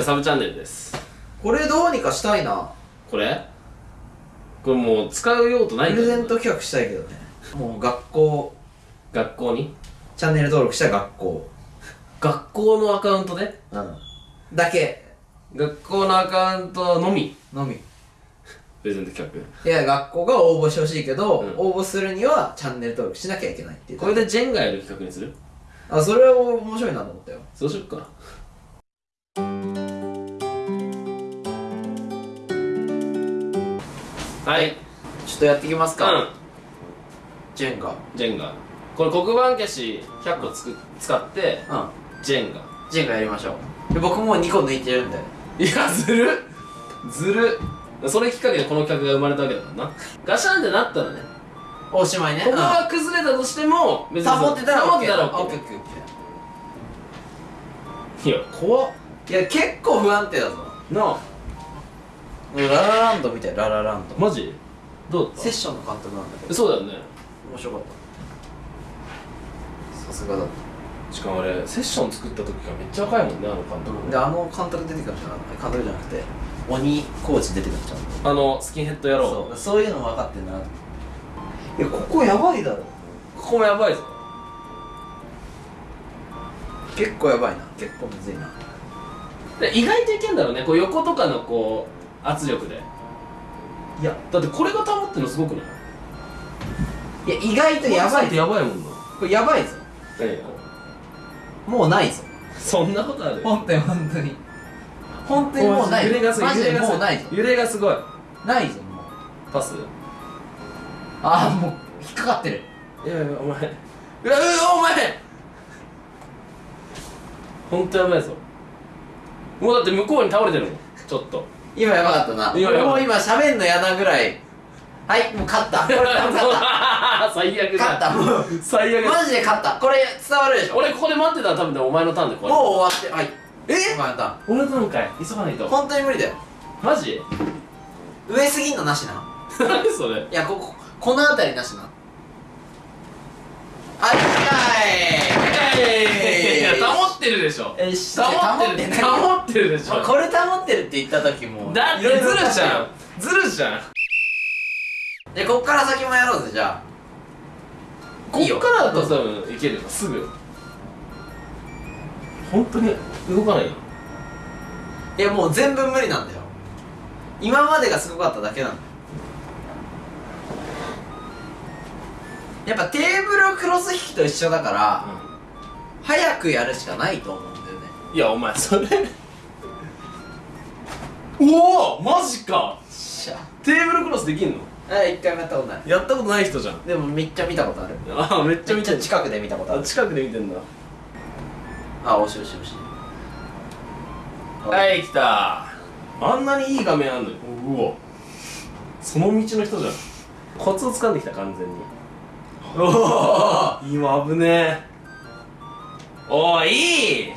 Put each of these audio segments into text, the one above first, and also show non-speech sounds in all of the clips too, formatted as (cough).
ゃあサブチャンネルです。これどうにかしたいな。これ？これもう使う用途ないプレゼント企画したいけどね。もう学校。学校に？チャンネル登録した学校。学校のアカウントで？うん。だけ。学校のアカウントのみ？のみ。プレゼント企いや学校が応募してほしいけど、うん。応募するにはチャンネル登録しなきゃいけないっていう。画これでジェンガやる企画にするあそれは面白いなと思ったよそうしよっかはい。ちょっとやっていきますか、うん。ジェンガ。ジェンガ。これ黒板消し100個つく使ってうん。ジェンガ。ジェンガやりましょう。で僕もう2個抜いてるんで。いやずる。ずる。それきっかけでこの企画が生まれたわけだからな。ガシャンってなったらね。おしまいね。ここが崩れたとしても別に保ってたら保ってたら OK いや怖っ。ーいや結構不安定だぞ。なあララランドみたいララランド。マジ？どうだった？セッションの監督なんだけど。そうだよね。面白かった。さすがだ。っしかもあれセッション作った時がめっちゃ若いもんねあの監督。たであの監督出てくるんじゃない？監督じゃなくて。鬼コーチ出てくるんじゃんあのスキンヘッド野郎。そう。そういうの分かってんだないやここやばいだろ。ここもやばいぞ。結構やばいな。結構むずいな。で意外といけんだろうね。こう横とかのこう圧力で。いや。だってこれが保ってるのすごくない？いや意外とやばい。やばいもんな。これやばいぞ。何がもうないぞ。そんなことある？本当に本当に。本当にもうない揺れがすごい。マジで揺れがすごい。ぞ。揺れがすごい。ないぞもう。パス？ああもう引っかかってる。いやいやお前。うわうわお前。ほんとやばいぞ。もうだって向こうに倒れてるもん。ちょっと今やばかったな。今やばいもう今喋んの嫌なぐらい。はいもう勝った。これ勝った。(laughs) 最悪勝った。もう最悪だ。マジで勝った。これ伝わるでしょ。俺ここで待ってたら多分ねお前のターンでこれもう終わってはい。え？お前のターン。俺のターンかい。急がないと。本当に無理だよ。マジ？上すぎんのなしな。何 (laughs) それ。いやこここの辺りなしな。あいい。や保ってるでしょ。かいよし保ってる。保ってるでしょ。これ保ってるって言った時もだってずるじゃん。ずるじゃん。でこっから先もやろうぜじゃいいよ。こっからだと多分いけるよ。すぐ。本当に動かないよあいやもう全部無理なんだよ。今までがすごかっただけなんだよ。やっぱテーブルクロス引きと一緒だから、早くやるしかないと思うんだよね。いやお前それ。(laughs) おおマジか。しゃ。テーブルクロスできんの？あ一回もやったことない。やったことない人じゃん。でもめっちゃ見たことある。ああめっちゃめっ見てんの。ちゃ近くで見たことある。あ近くで見てんだ。あ惜しい惜しい惜し。いはい来た。あんなにいい画面あんのに。うわ。その道の人じゃん。コツを掴んできた完全に。おお今危ねえおいいい。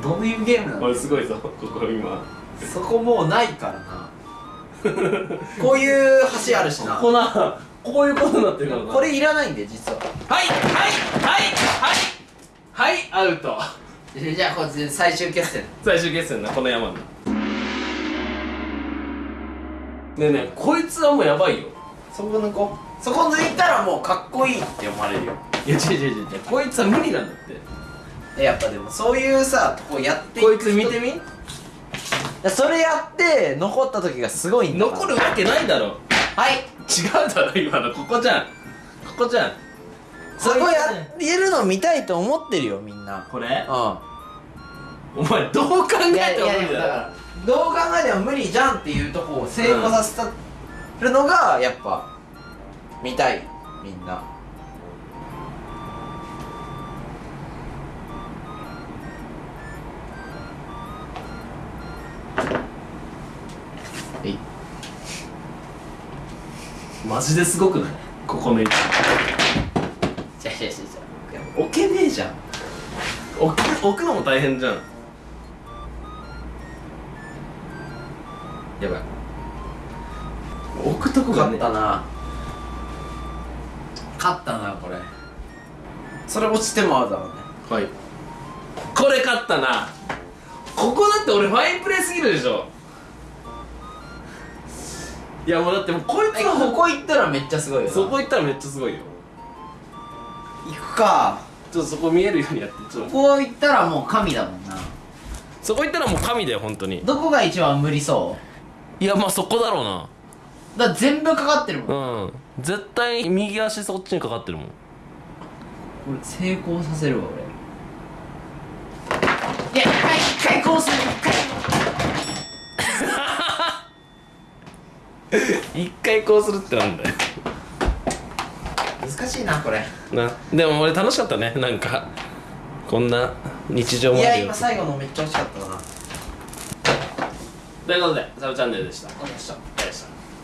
どういうゲームなのおいすごいぞここ今。そこもうないからな。(laughs) こういう橋あるしな。ここなこういうことになってるからな。これいらないんで実は。はいはいはいはい。はいアウト。じゃあこっち最終決戦。最終決戦なこの山のねえねえこいつはもうやばいよ。そこ抜こう。そこ抜いたらもうかっこいいって思われるよいや違う違う違う。こいつは無理なんだって。えやっぱでもそういうさとこやってこいつ見てみ？みそれやって残った時がすごいんだ。残るわけないだろ。はい。違うだろ今の。ここじゃん。ここじゃん。そこやってるの見たいと思ってるよみんな。これ？うお前どう考えても無理だからどう考えても無理じゃんっていうとこを成功させたるのがやっぱ見たいみんなマジですごくない？ここの位置。じゃじゃじゃじゃ置けねえじゃん。置く置くのも大変じゃん。やばい。置くとこがね。勝ったな。勝ったなこれ。それ落ちてもアウトだもんね。はい。これ勝ったな。ここだって俺ファインプレーすぎるでしょいやもうだってもうこいつえのここ行ったらめっちゃすごいよな。そこ行ったらめっちゃすごいよ。行くか。ちょっとそこ見えるようにやってちょっと。ここ行ったらもう神だもんな。そこ行ったらもう神だよ本当に。どこが一番無理そいやまあそこだろうな。うだ全部かかってるもん。うん。絶対右足そっちにかかってるもん。これ成功させるわ俺。いや一回一回こうする。一回 (laughs) 一回こうするってなんだよ。難しいなこれ。なでも俺楽しかったねなんか。こんな日常もいやあるよ。今最後のめっちゃ惜しかったな。ということでサブチャンネルでした。ありがとうございました「